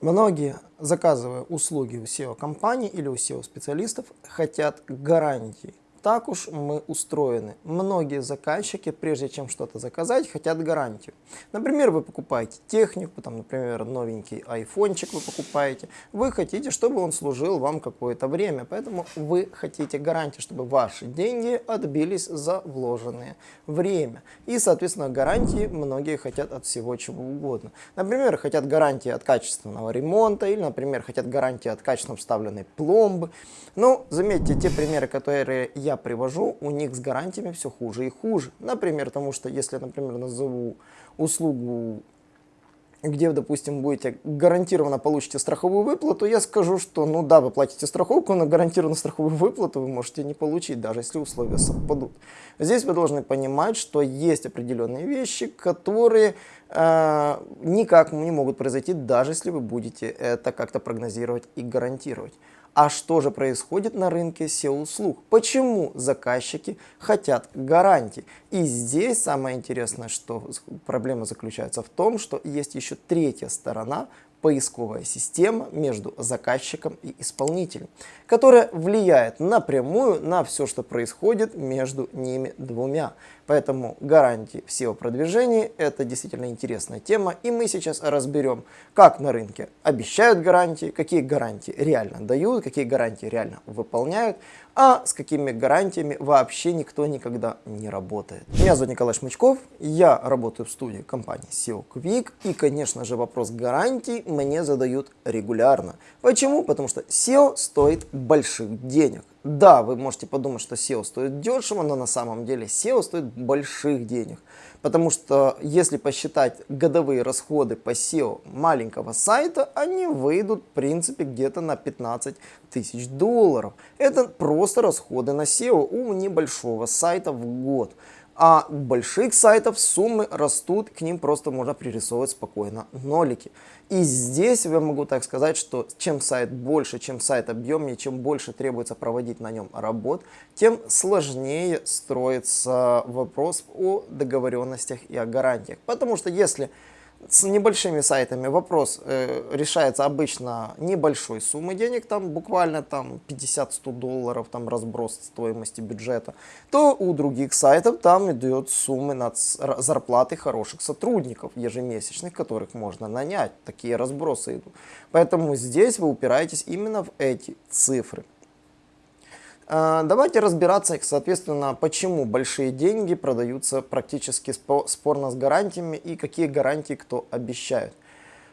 Многие, заказывая услуги у SEO-компаний или у SEO-специалистов, хотят гарантий так уж мы устроены. Многие заказчики, прежде чем что-то заказать, хотят гарантию. Например, вы покупаете технику, там, например, новенький айфончик вы покупаете. Вы хотите, чтобы он служил вам какое-то время, поэтому вы хотите гарантию, чтобы ваши деньги отбились за вложенное время. И, соответственно, гарантии многие хотят от всего чего угодно. Например, хотят гарантии от качественного ремонта или, например, хотят гарантии от качественно вставленной пломбы. Но заметьте, те примеры, которые я я привожу, у них с гарантиями все хуже и хуже. Например, потому что если, например, назову услугу, где, допустим, будете гарантированно получите страховую выплату, я скажу, что, ну да, вы платите страховку, но гарантированно страховую выплату вы можете не получить, даже если условия совпадут. Здесь вы должны понимать, что есть определенные вещи, которые э, никак не могут произойти, даже если вы будете это как-то прогнозировать и гарантировать. А что же происходит на рынке SEO-услуг? Почему заказчики хотят гарантий? И здесь самое интересное, что проблема заключается в том, что есть еще третья сторона, поисковая система между заказчиком и исполнителем, которая влияет напрямую на все, что происходит между ними двумя. Поэтому гарантии в SEO-продвижении – это действительно интересная тема, и мы сейчас разберем, как на рынке обещают гарантии, какие гарантии реально дают, какие гарантии реально выполняют, а с какими гарантиями вообще никто никогда не работает. Меня зовут Николай Шмычков, я работаю в студии компании SEO Quick, и, конечно же, вопрос гарантий мне задают регулярно. Почему? Потому что SEO стоит больших денег. Да, вы можете подумать, что SEO стоит дешево, но на самом деле SEO стоит больших денег. Потому что если посчитать годовые расходы по SEO маленького сайта, они выйдут в принципе где-то на 15 тысяч долларов. Это просто расходы на SEO у небольшого сайта в год. А у больших сайтов суммы растут, к ним просто можно пририсовывать спокойно нолики. И здесь я могу так сказать, что чем сайт больше, чем сайт объемнее, чем больше требуется проводить на нем работ, тем сложнее строится вопрос о договоренностях и о гарантиях. Потому что если с небольшими сайтами вопрос э, решается обычно небольшой суммы денег, там буквально там 50-100 долларов, там разброс стоимости бюджета, то у других сайтов там идет суммы над зарплаты хороших сотрудников ежемесячных, которых можно нанять. Такие разбросы идут. Поэтому здесь вы упираетесь именно в эти цифры. А, давайте разбираться, соответственно, почему большие деньги продаются практически спорно с гарантиями и какие гарантии кто обещает.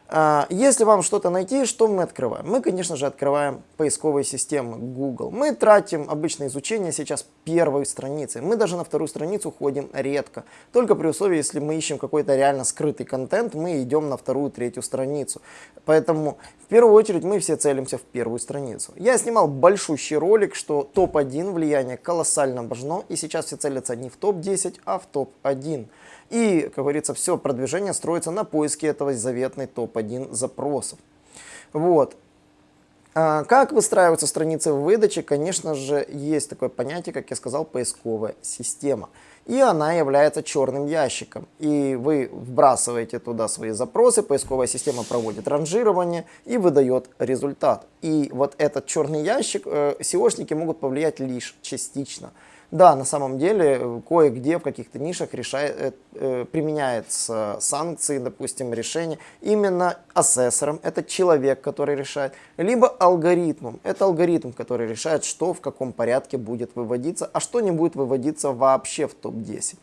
А, если вам что-то найти, что мы открываем? Мы, конечно же, открываем поисковые системы Google. Мы тратим обычное изучение сейчас первой страницы. Мы даже на вторую страницу ходим редко. Только при условии, если мы ищем какой-то реально скрытый контент, мы идем на вторую, третью страницу. Поэтому в первую очередь мы все целимся в первую страницу. Я снимал большущий ролик, что топ-1 влияние колоссально важно. И сейчас все целятся не в топ-10, а в топ-1. И, как говорится, все продвижение строится на поиске этого заветной топ-1 запросов. Вот. А как выстраиваются страницы в выдаче? Конечно же, есть такое понятие, как я сказал, поисковая система. И она является черным ящиком. И вы вбрасываете туда свои запросы, поисковая система проводит ранжирование и выдает результат. И вот этот черный ящик э, SEOшники могут повлиять лишь частично. Да, на самом деле, э, кое-где в каких-то нишах решает, э, э, применяются санкции, допустим, решения именно асессором, это человек, который решает, либо алгоритмом, это алгоритм, который решает, что в каком порядке будет выводиться, а что не будет выводиться вообще в топ-10.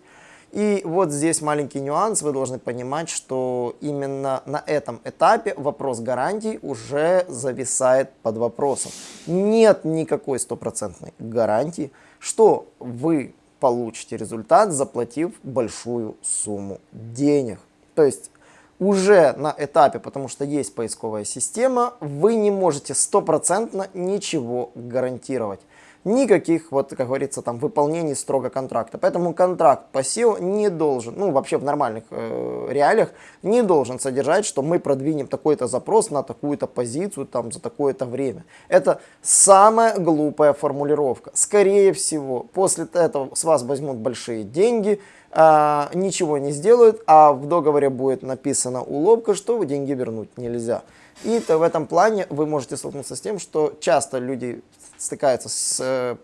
И вот здесь маленький нюанс, вы должны понимать, что именно на этом этапе вопрос гарантий уже зависает под вопросом. Нет никакой стопроцентной гарантии, что вы получите результат, заплатив большую сумму денег. То есть уже на этапе, потому что есть поисковая система, вы не можете стопроцентно ничего гарантировать никаких, вот, как говорится, там, выполнений строго контракта. Поэтому контракт по SEO не должен, ну, вообще в нормальных э, реалиях, не должен содержать, что мы продвинем такой-то запрос на такую-то позицию, там, за такое-то время. Это самая глупая формулировка. Скорее всего, после этого с вас возьмут большие деньги, э, ничего не сделают, а в договоре будет написана уловка, что деньги вернуть нельзя. И то в этом плане вы можете столкнуться с тем, что часто люди стыкаются с, э,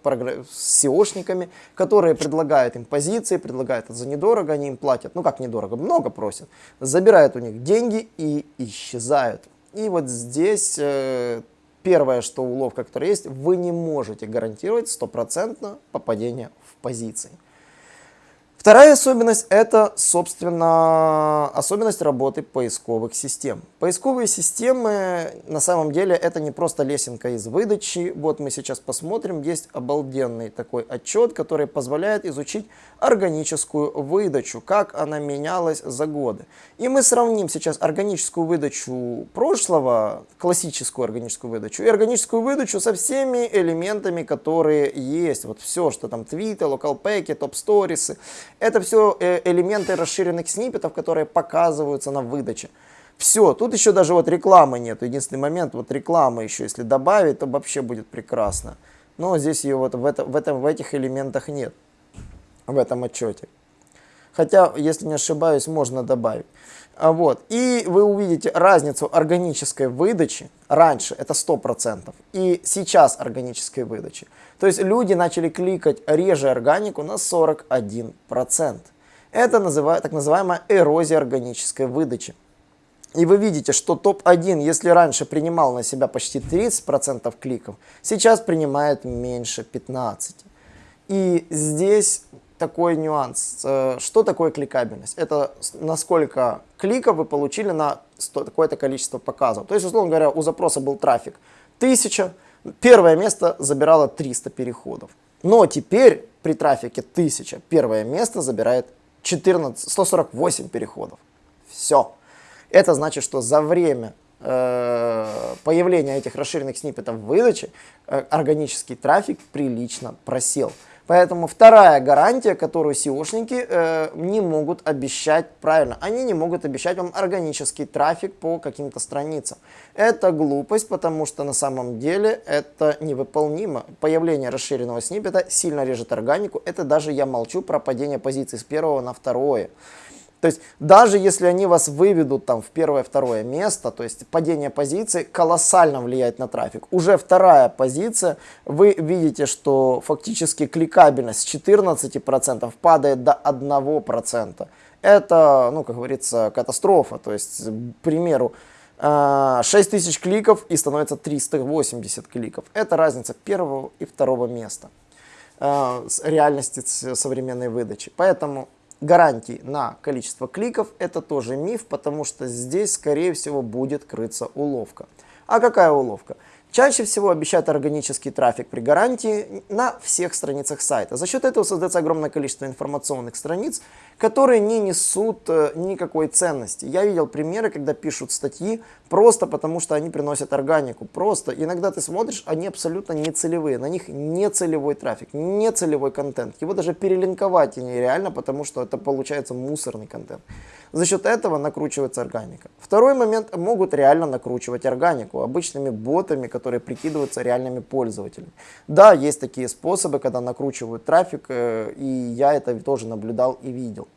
с SEOшниками, которые предлагают им позиции, предлагают это за недорого, они им платят, ну как недорого, много просят, забирают у них деньги и исчезают. И вот здесь э, первое, что уловка, которая есть, вы не можете гарантировать стопроцентно попадение в позиции. Вторая особенность – это, собственно, особенность работы поисковых систем. Поисковые системы, на самом деле, это не просто лесенка из выдачи. Вот мы сейчас посмотрим, есть обалденный такой отчет, который позволяет изучить органическую выдачу, как она менялась за годы. И мы сравним сейчас органическую выдачу прошлого, классическую органическую выдачу, и органическую выдачу со всеми элементами, которые есть. Вот все, что там твиты, локалпеки, топ-сторисы – это все э, элементы расширенных сниппетов, которые показываются на выдаче. Все, тут еще даже вот рекламы нет. Единственный момент, вот реклама еще, если добавить, то вообще будет прекрасно. Но здесь ее вот в, это, в, этом, в этих элементах нет, в этом отчете. Хотя, если не ошибаюсь, можно добавить. А вот. И вы увидите разницу органической выдачи. Раньше это 100%. И сейчас органической выдачи. То есть люди начали кликать реже органику на 41%. Это называют, так называемая эрозия органической выдачи. И вы видите, что топ-1, если раньше принимал на себя почти 30% кликов, сейчас принимает меньше 15%. И здесь такой нюанс. Э, что такое кликабельность? Это насколько кликов вы получили на такое-то количество показов. То есть, условно говоря, у запроса был трафик 1000, первое место забирало 300 переходов. Но теперь при трафике 1000 первое место забирает 14, 148 переходов. Все. Это значит, что за время э, появления этих расширенных сниппетов выдачи э, органический трафик прилично просел. Поэтому вторая гарантия, которую SEOшники э, не могут обещать правильно. Они не могут обещать вам органический трафик по каким-то страницам. Это глупость, потому что на самом деле это невыполнимо. Появление расширенного сниппета сильно режет органику. Это даже я молчу про падение позиций с первого на второе. То есть даже если они вас выведут там в первое-второе место, то есть падение позиции колоссально влияет на трафик. Уже вторая позиция, вы видите, что фактически кликабельность с 14% падает до 1%. Это, ну, как говорится, катастрофа. То есть, к примеру, 6 а, тысяч кликов и становится 380 кликов. Это разница первого и второго места а, с реальности современной выдачи. Поэтому гарантий на количество кликов это тоже миф, потому что здесь, скорее всего, будет крыться уловка. А какая уловка? Чаще всего обещают органический трафик при гарантии на всех страницах сайта. За счет этого создается огромное количество информационных страниц, которые не несут э, никакой ценности. Я видел примеры, когда пишут статьи просто потому, что они приносят органику. Просто. Иногда ты смотришь, они абсолютно не целевые. На них не целевой трафик, не целевой контент. Его даже перелинковать нереально, потому что это получается мусорный контент. За счет этого накручивается органика. Второй момент, могут реально накручивать органику обычными ботами, которые прикидываются реальными пользователями. Да, есть такие способы, когда накручивают трафик, э, и я это тоже наблюдал и видел.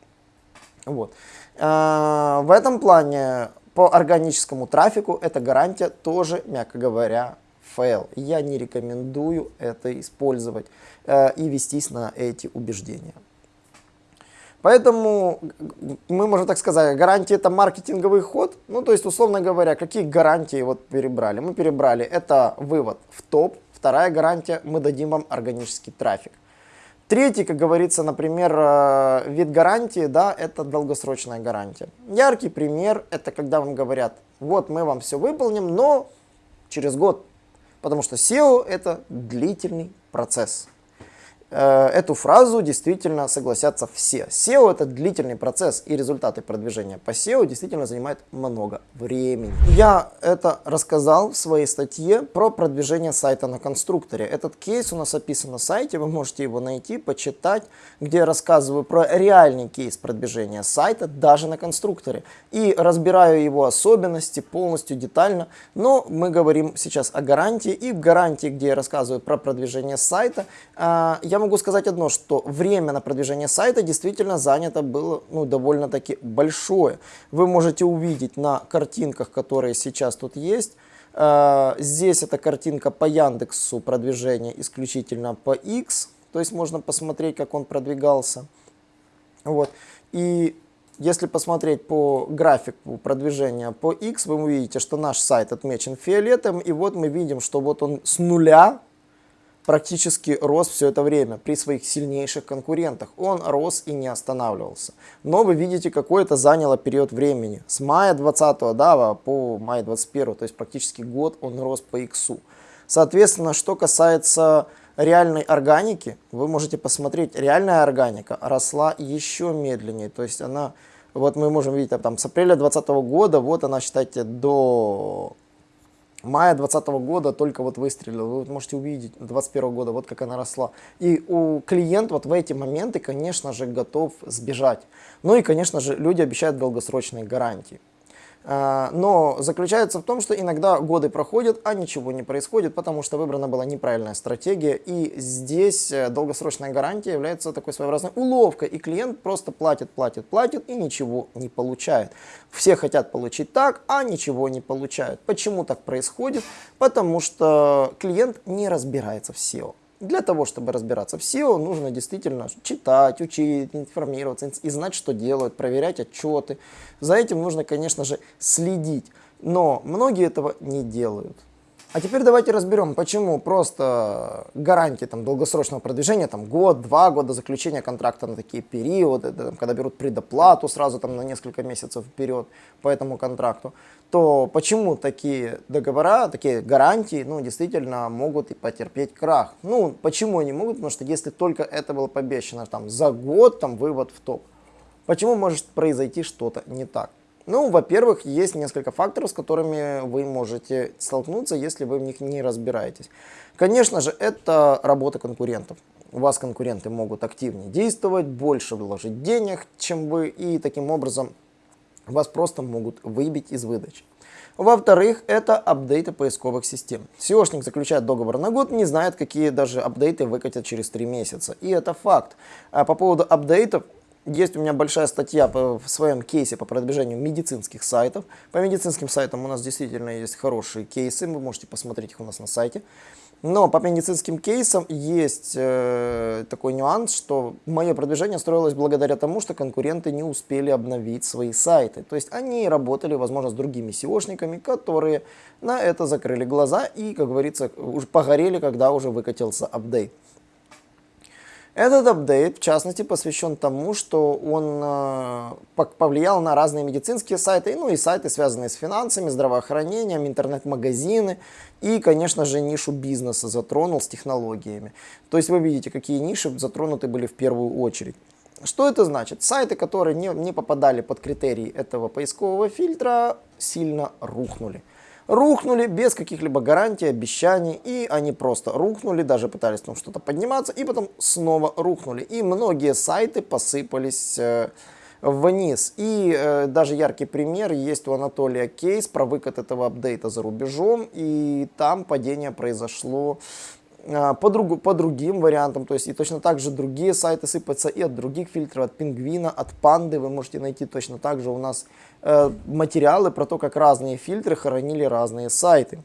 Вот. Э, в этом плане по органическому трафику эта гарантия тоже, мягко говоря, фейл. Я не рекомендую это использовать э, и вестись на эти убеждения. Поэтому мы можем так сказать, гарантия это маркетинговый ход. Ну, то есть, условно говоря, какие гарантии вот перебрали? Мы перебрали, это вывод в топ. Вторая гарантия, мы дадим вам органический трафик. Третий, как говорится, например, э, вид гарантии, да, это долгосрочная гарантия. Яркий пример, это когда вам говорят, вот мы вам все выполним, но через год. Потому что SEO это длительный процесс. Э, эту фразу действительно согласятся все. SEO это длительный процесс и результаты продвижения по SEO действительно занимают много времени. Я это рассказал в своей статье про продвижение сайта на конструкторе. Этот кейс у нас описан на сайте, вы можете его найти, почитать, где я рассказываю про реальный кейс продвижения сайта даже на конструкторе. И разбираю его особенности полностью детально, но мы говорим сейчас о гарантии. И в гарантии, где я рассказываю про продвижение сайта, э, я могу сказать одно, что время на продвижение сайта действительно занято было ну, довольно-таки большое. Вы можете увидеть на картинках, которые сейчас тут есть, э, Здесь эта картинка по Яндексу продвижение исключительно по X, то есть можно посмотреть, как он продвигался. Вот. И если посмотреть по графику продвижения по X, вы увидите, что наш сайт отмечен фиолетом, и вот мы видим, что вот он с нуля практически рос все это время при своих сильнейших конкурентах. Он рос и не останавливался. Но вы видите, какой это заняло период времени. С мая 20 да, по мая 21, то есть практически год он рос по иксу. Соответственно, что касается реальной органики, вы можете посмотреть, реальная органика росла еще медленнее. То есть она, вот мы можем видеть, там с апреля 2020 года, вот она, считайте, до мая 2020 года только вот выстрелила. Вы можете увидеть 2021 года, вот как она росла. И у клиент вот в эти моменты, конечно же, готов сбежать. Ну и, конечно же, люди обещают долгосрочные гарантии. А, но заключается в том, что иногда годы проходят, а ничего не происходит, потому что выбрана была неправильная стратегия. И здесь э, долгосрочная гарантия является такой своеобразной уловкой. И клиент просто платит, платит, платит и ничего не получает. Все хотят получить так, а ничего не получают. Почему так происходит? Потому что клиент не разбирается в SEO. Для того, чтобы разбираться в SEO, нужно действительно читать, учить, информироваться и знать, что делают, проверять отчеты. За этим нужно, конечно же, следить. Но многие этого не делают. А теперь давайте разберем, почему просто гарантии там, долгосрочного продвижения, там, год, два года заключения контракта на такие периоды, там, когда берут предоплату сразу там, на несколько месяцев вперед по этому контракту, то почему такие договора, такие гарантии, ну, действительно могут и потерпеть крах? Ну, почему они могут? Потому что если только это было пообещано там, за год, там, вывод в топ, почему может произойти что-то не так? Ну, во-первых, есть несколько факторов, с которыми вы можете столкнуться, если вы в них не разбираетесь. Конечно же, это работа конкурентов. У вас конкуренты могут активнее действовать, больше вложить денег, чем вы, и таким образом вас просто могут выбить из выдачи. Во-вторых, это апдейты поисковых систем. SEOшник заключает договор на год, не знает, какие даже апдейты выкатят через 3 месяца. И это факт. А по поводу апдейтов, есть у меня большая статья в своем кейсе по продвижению медицинских сайтов. По медицинским сайтам у нас действительно есть хорошие кейсы, вы можете посмотреть их у нас на сайте. Но по медицинским кейсам есть э, такой нюанс, что мое продвижение строилось благодаря тому, что конкуренты не успели обновить свои сайты. То есть они работали, возможно, с другими SEOшниками, которые на это закрыли глаза и, как говорится, уже погорели, когда уже выкатился апдейт. Этот апдейт, в частности, посвящен тому, что он э, повлиял на разные медицинские сайты, ну и сайты, связанные с финансами, здравоохранением, интернет-магазины и, конечно же, нишу бизнеса затронул с технологиями. То есть вы видите, какие ниши затронуты были в первую очередь. Что это значит? Сайты, которые не, не попадали под критерии этого поискового фильтра, сильно рухнули рухнули без каких-либо гарантий, обещаний, и они просто рухнули, даже пытались там что-то подниматься, и потом снова рухнули. И многие сайты посыпались э, вниз. И э, даже яркий пример есть у Анатолия кейс про выкат этого апдейта за рубежом, и там падение произошло э, по, другу, по другим вариантам, то есть и точно так же другие сайты сыпятся и от других фильтров, от пингвина, от панды, вы можете найти точно так же у нас материалы про то, как разные фильтры хоронили разные сайты.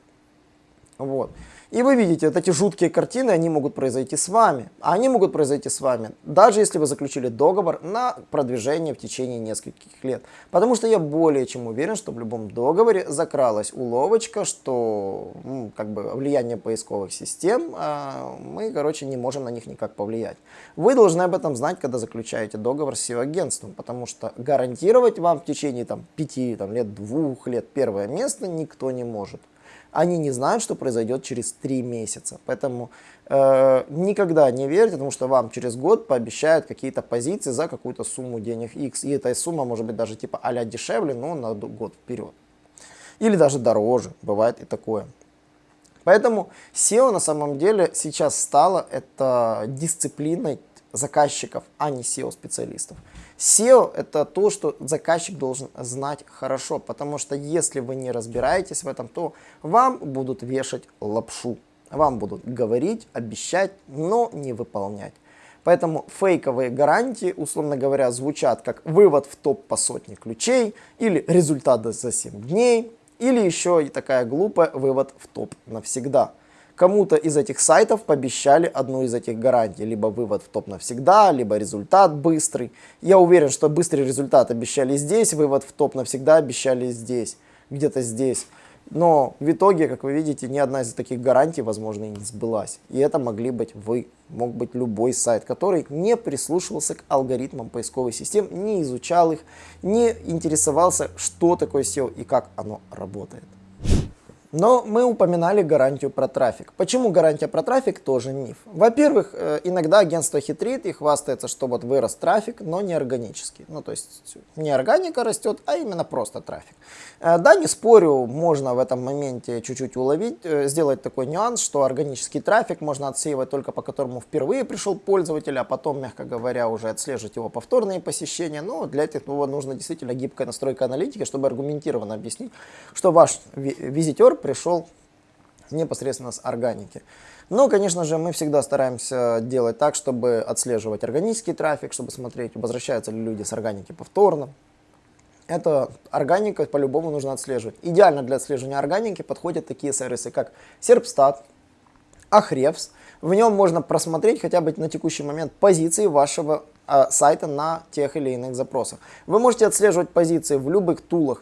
Вот. И вы видите, вот эти жуткие картины, они могут произойти с вами. Они могут произойти с вами, даже если вы заключили договор на продвижение в течение нескольких лет. Потому что я более чем уверен, что в любом договоре закралась уловочка, что ну, как бы влияние поисковых систем, а мы, короче, не можем на них никак повлиять. Вы должны об этом знать, когда заключаете договор с SEO-агентством, потому что гарантировать вам в течение там, пяти там, лет, двух лет первое место никто не может они не знают, что произойдет через три месяца. Поэтому э, никогда не верьте, потому что вам через год пообещают какие-то позиции за какую-то сумму денег X. И эта сумма может быть даже типа а дешевле, но на год вперед. Или даже дороже, бывает и такое. Поэтому SEO на самом деле сейчас стало это дисциплиной заказчиков, а не SEO-специалистов. SEO это то, что заказчик должен знать хорошо, потому что если вы не разбираетесь в этом, то вам будут вешать лапшу. Вам будут говорить, обещать, но не выполнять. Поэтому фейковые гарантии, условно говоря, звучат как вывод в топ по сотне ключей, или результат за 7 дней, или еще и такая глупая вывод в топ навсегда. Кому-то из этих сайтов пообещали одну из этих гарантий, либо вывод в топ навсегда, либо результат быстрый. Я уверен, что быстрый результат обещали здесь, вывод в топ навсегда обещали здесь, где-то здесь. Но в итоге, как вы видите, ни одна из таких гарантий, возможно, и не сбылась. И это могли быть вы, мог быть любой сайт, который не прислушивался к алгоритмам поисковой системы, не изучал их, не интересовался, что такое SEO и как оно работает. Но мы упоминали гарантию про трафик. Почему гарантия про трафик тоже миф? Во-первых, э, иногда агентство хитрит и хвастается, что вот вырос трафик, но не органический. Ну, то есть не органика растет, а именно просто трафик. Э, да, не спорю, можно в этом моменте чуть-чуть уловить, э, сделать такой нюанс, что органический трафик можно отсеивать только по которому впервые пришел пользователь, а потом, мягко говоря, уже отслеживать его повторные посещения. Но для этого нужно действительно гибкая настройка аналитики, чтобы аргументированно объяснить, что ваш визитер пришел непосредственно с органики. Но, конечно же, мы всегда стараемся делать так, чтобы отслеживать органический трафик, чтобы смотреть, возвращаются ли люди с органики повторно. Это органика по-любому нужно отслеживать. Идеально для отслеживания органики подходят такие сервисы, как Serpstat, Ahrefs. В нем можно просмотреть хотя бы на текущий момент позиции вашего э, сайта на тех или иных запросах. Вы можете отслеживать позиции в любых тулах,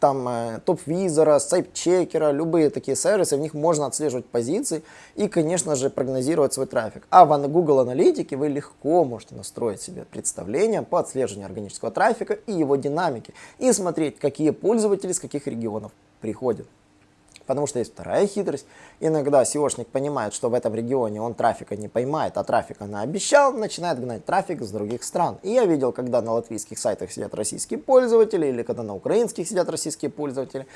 там э, топ-визора, сайт-чекера, любые такие сервисы, в них можно отслеживать позиции и, конечно же, прогнозировать свой трафик. А в Google Аналитике вы легко можете настроить себе представление по отслеживанию органического трафика и его динамики и смотреть, какие пользователи с каких регионов приходят. Потому что есть вторая хитрость. Иногда SEOшник понимает, что в этом регионе он трафика не поймает, а трафика наобещал, начинает гнать трафик с других стран. И я видел, когда на латвийских сайтах сидят российские пользователи, или когда на украинских сидят российские пользователи.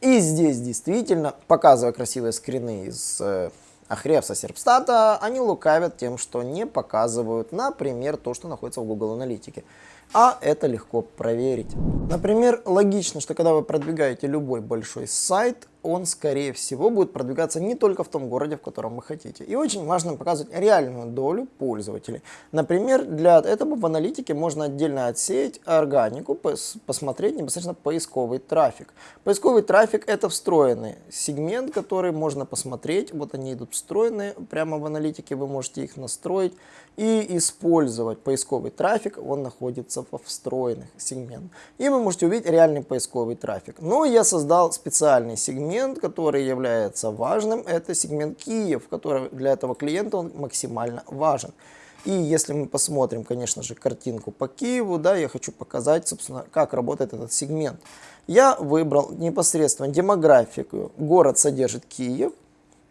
И здесь действительно, показывая красивые скрины из э, Ахревса Серпстата, они лукавят тем, что не показывают, например, то, что находится в Google Аналитике а это легко проверить. Например, логично, что когда вы продвигаете любой большой сайт, он, скорее всего, будет продвигаться не только в том городе, в котором вы хотите. И очень важно показывать реальную долю пользователей. Например, для этого в аналитике можно отдельно отсеять органику, посмотреть непосредственно поисковый трафик. Поисковый трафик это встроенный сегмент, который можно посмотреть. Вот они идут встроенные прямо в аналитике, вы можете их настроить и использовать поисковый трафик. Он находится во встроенных сегментах. И вы можете увидеть реальный поисковый трафик. Но я создал специальный сегмент сегмент, который является важным, это сегмент Киев, который для этого клиента он максимально важен. И если мы посмотрим, конечно же, картинку по Киеву, да, я хочу показать, собственно, как работает этот сегмент. Я выбрал непосредственно демографику. Город содержит Киев.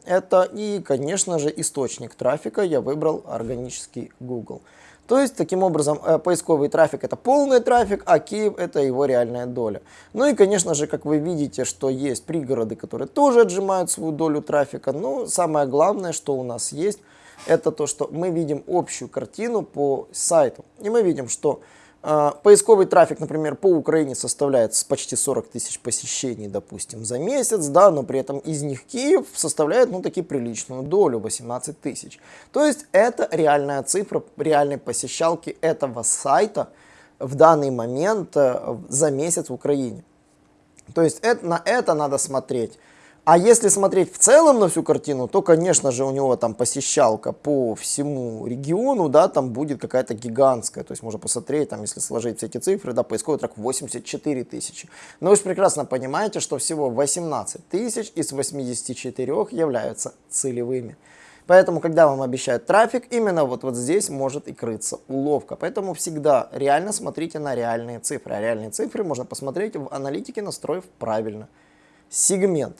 Это и, конечно же, источник трафика я выбрал органический Google. То есть, таким образом, э, поисковый трафик это полный трафик, а Киев это его реальная доля. Ну и, конечно же, как вы видите, что есть пригороды, которые тоже отжимают свою долю трафика. Но самое главное, что у нас есть, это то, что мы видим общую картину по сайту. И мы видим, что поисковый трафик, например, по Украине составляет почти 40 тысяч посещений, допустим, за месяц, да, но при этом из них Киев составляет, ну, таки приличную долю, 18 тысяч. То есть это реальная цифра реальной посещалки этого сайта в данный момент э, за месяц в Украине. То есть это, на это надо смотреть. А если смотреть в целом на всю картину, то, конечно же, у него там посещалка по всему региону, да, там будет какая-то гигантская. То есть можно посмотреть, там, если сложить все эти цифры, да, поисковый трек 84 тысячи. Но вы же прекрасно понимаете, что всего 18 тысяч из 84 являются целевыми. Поэтому, когда вам обещают трафик, именно вот, вот здесь может и крыться уловка. Поэтому всегда реально смотрите на реальные цифры. А реальные цифры можно посмотреть в аналитике, настроив правильно сегмент.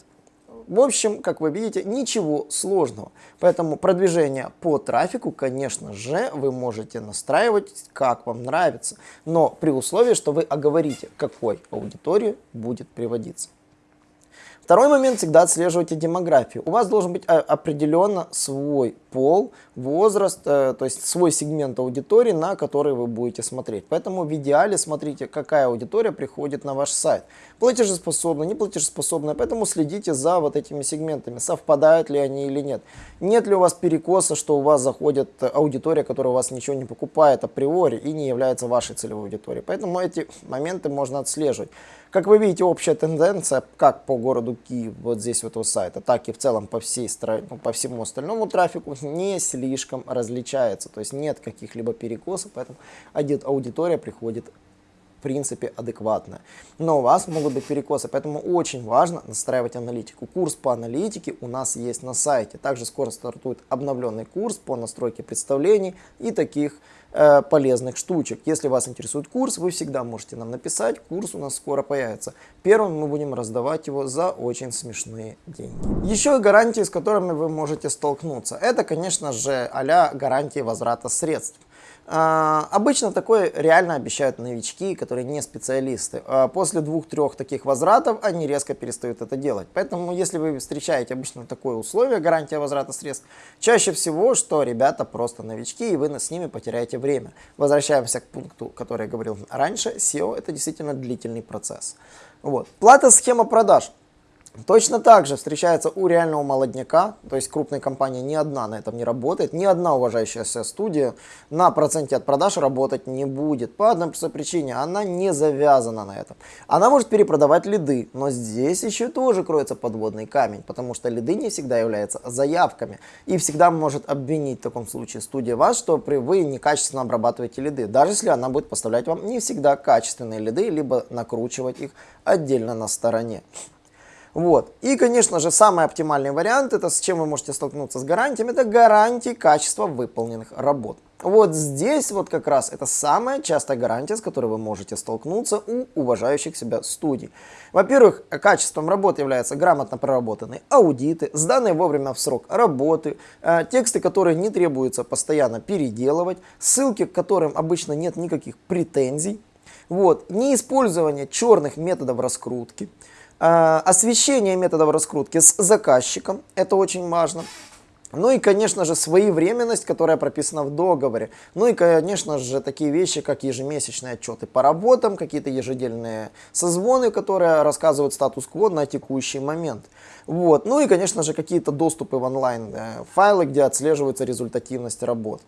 В общем, как вы видите, ничего сложного. Поэтому продвижение по трафику, конечно же, вы можете настраивать, как вам нравится. Но при условии, что вы оговорите, какой аудитории будет приводиться. Второй момент, всегда отслеживайте демографию. У вас должен быть а, определенно свой пол, возраст, э, то есть свой сегмент аудитории, на который вы будете смотреть. Поэтому в идеале смотрите, какая аудитория приходит на ваш сайт. Платежеспособная, не платежеспособная, поэтому следите за вот этими сегментами, совпадают ли они или нет. Нет ли у вас перекоса, что у вас заходит аудитория, которая у вас ничего не покупает априори и не является вашей целевой аудиторией. Поэтому эти моменты можно отслеживать. Как вы видите, общая тенденция как по городу Киев, вот здесь вот у сайта, так и в целом по всей стране, ну, по всему остальному трафику не слишком различается. То есть нет каких-либо перекосов, поэтому аудитория приходит в принципе адекватная. Но у вас могут быть перекосы, поэтому очень важно настраивать аналитику. Курс по аналитике у нас есть на сайте. Также скоро стартует обновленный курс по настройке представлений и таких Э, полезных штучек. Если вас интересует курс, вы всегда можете нам написать, курс у нас скоро появится. Первым мы будем раздавать его за очень смешные деньги. Еще гарантии, с которыми вы можете столкнуться. Это, конечно же, а гарантии возврата средств. А, обычно такое реально обещают новички, которые не специалисты. А, после двух-трех таких возвратов они резко перестают это делать. Поэтому, если вы встречаете обычно такое условие, гарантия возврата средств, чаще всего, что ребята просто новички, и вы с ними потеряете время. Возвращаемся к пункту, который я говорил раньше. SEO – это действительно длительный процесс. Вот. Плата схема продаж. Точно так же встречается у реального молодняка, то есть крупная компания ни одна на этом не работает, ни одна уважающаяся студия на проценте от продаж работать не будет. По одной простой причине, она не завязана на этом. Она может перепродавать лиды, но здесь еще тоже кроется подводный камень, потому что лиды не всегда являются заявками. И всегда может обвинить в таком случае студия вас, что вы некачественно обрабатываете лиды, даже если она будет поставлять вам не всегда качественные лиды, либо накручивать их отдельно на стороне. Вот. И, конечно же, самый оптимальный вариант, это с чем вы можете столкнуться с гарантиями, это гарантии качества выполненных работ. Вот здесь вот как раз это самая частая гарантия, с которой вы можете столкнуться у уважающих себя студий. Во-первых, качеством работы являются грамотно проработанные аудиты, сданные вовремя в срок работы, э, тексты, которые не требуется постоянно переделывать, ссылки, к которым обычно нет никаких претензий, вот, неиспользование черных методов раскрутки, освещение методов раскрутки с заказчиком, это очень важно. Ну и, конечно же, своевременность, которая прописана в договоре. Ну и, конечно же, такие вещи, как ежемесячные отчеты по работам, какие-то ежедельные созвоны, которые рассказывают статус-кво на текущий момент. Вот. Ну и, конечно же, какие-то доступы в онлайн э, где отслеживается результативность работ.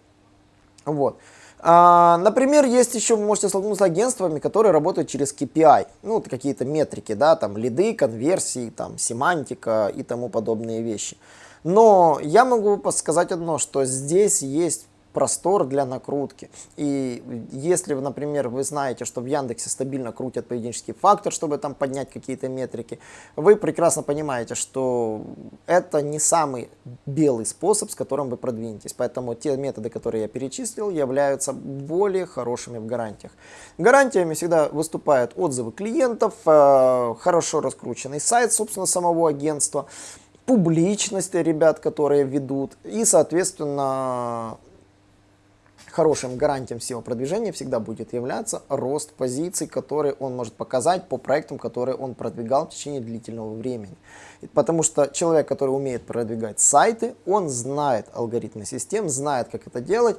Вот. А, например, есть еще, вы можете столкнуться с агентствами, которые работают через KPI, ну, какие-то метрики, да, там, лиды, конверсии, там, семантика и тому подобные вещи. Но я могу сказать одно, что здесь есть простор для накрутки. И если, например, вы знаете, что в Яндексе стабильно крутят поведенческий фактор, чтобы там поднять какие-то метрики, вы прекрасно понимаете, что это не самый белый способ, с которым вы продвинетесь. Поэтому те методы, которые я перечислил, являются более хорошими в гарантиях. Гарантиями всегда выступают отзывы клиентов, э, хорошо раскрученный сайт, собственно, самого агентства, публичность ребят, которые ведут, и, соответственно, хорошим гарантием SEO продвижения всегда будет являться рост позиций, которые он может показать по проектам, которые он продвигал в течение длительного времени. Потому что человек, который умеет продвигать сайты, он знает алгоритмы систем, знает, как это делать.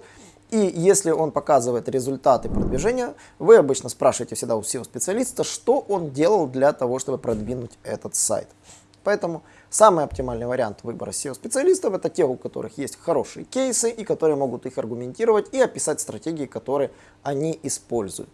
И если он показывает результаты продвижения, вы обычно спрашиваете всегда у SEO-специалиста, что он делал для того, чтобы продвинуть этот сайт. Поэтому самый оптимальный вариант выбора SEO-специалистов это те, у которых есть хорошие кейсы и которые могут их аргументировать и описать стратегии, которые они используют.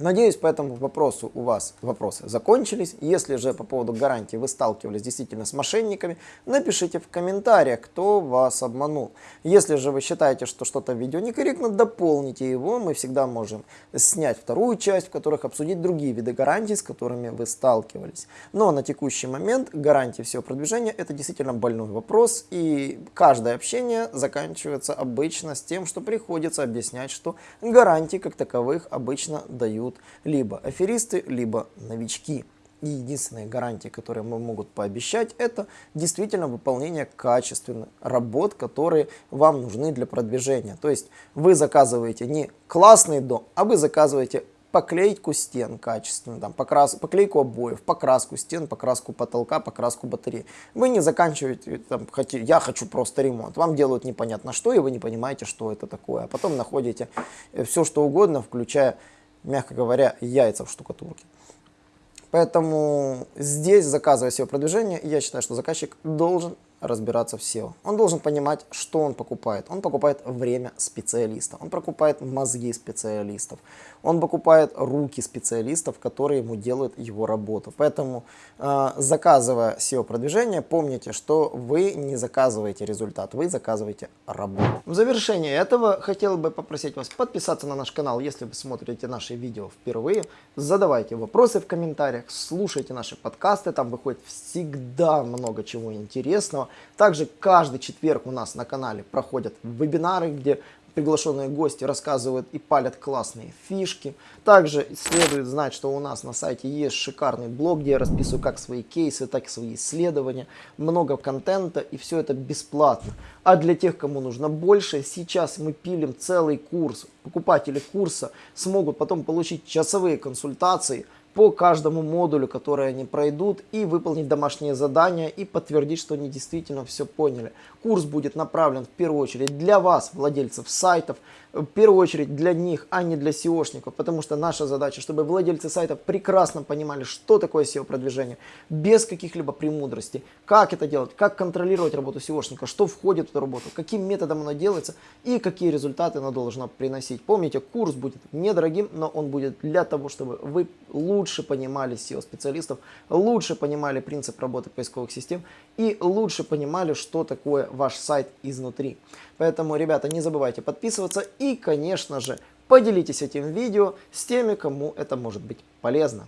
Надеюсь, по этому вопросу у вас вопросы закончились. Если же по поводу гарантии вы сталкивались действительно с мошенниками, напишите в комментариях, кто вас обманул. Если же вы считаете, что что-то в видео некорректно, дополните его. Мы всегда можем снять вторую часть, в которых обсудить другие виды гарантий, с которыми вы сталкивались. Но на текущий момент гарантии всего продвижения это действительно больной вопрос. И каждое общение заканчивается обычно с тем, что приходится объяснять, что гарантии как таковых обычно дают будут либо аферисты, либо новички. И единственные гарантии, которые мы могут пообещать, это действительно выполнение качественных работ, которые вам нужны для продвижения. То есть вы заказываете не классный дом, а вы заказываете поклейку стен качественно, там, покрас, поклейку обоев, покраску стен, покраску потолка, покраску батареи. Вы не заканчиваете, там, хотите, я хочу просто ремонт. Вам делают непонятно что, и вы не понимаете, что это такое. А потом находите э, все, что угодно, включая, мягко говоря, яйца в штукатурке. Поэтому здесь, заказывая SEO-продвижение, я считаю, что заказчик должен разбираться в SEO. Он должен понимать, что он покупает. Он покупает время специалиста, он покупает мозги специалистов, он покупает руки специалистов, которые ему делают его работу. Поэтому, э, заказывая SEO-продвижение, помните, что вы не заказываете результат, вы заказываете работу. В завершение этого хотел бы попросить вас подписаться на наш канал, если вы смотрите наши видео впервые. Задавайте вопросы в комментариях, слушайте наши подкасты, там выходит всегда много чего интересного. Также каждый четверг у нас на канале проходят вебинары, где приглашенные гости рассказывают и палят классные фишки. Также следует знать, что у нас на сайте есть шикарный блог, где я расписываю как свои кейсы, так и свои исследования. Много контента и все это бесплатно. А для тех, кому нужно больше, сейчас мы пилим целый курс. Покупатели курса смогут потом получить часовые консультации – по каждому модулю, который они пройдут, и выполнить домашние задания, и подтвердить, что они действительно все поняли. Курс будет направлен в первую очередь для вас, владельцев сайтов, в первую очередь для них, а не для SEOшников, потому что наша задача, чтобы владельцы сайтов прекрасно понимали, что такое SEO-продвижение, без каких-либо премудростей, как это делать, как контролировать работу SEOшника, что входит в эту работу, каким методом она делается? И какие результаты она должна приносить. Помните, курс будет недорогим, но он будет для того, чтобы вы лучше понимали SEO-специалистов, лучше понимали принцип работы поисковых систем и лучше понимали, что такое ваш сайт изнутри. Поэтому, ребята, не забывайте подписываться и, конечно же, поделитесь этим видео с теми, кому это может быть полезно.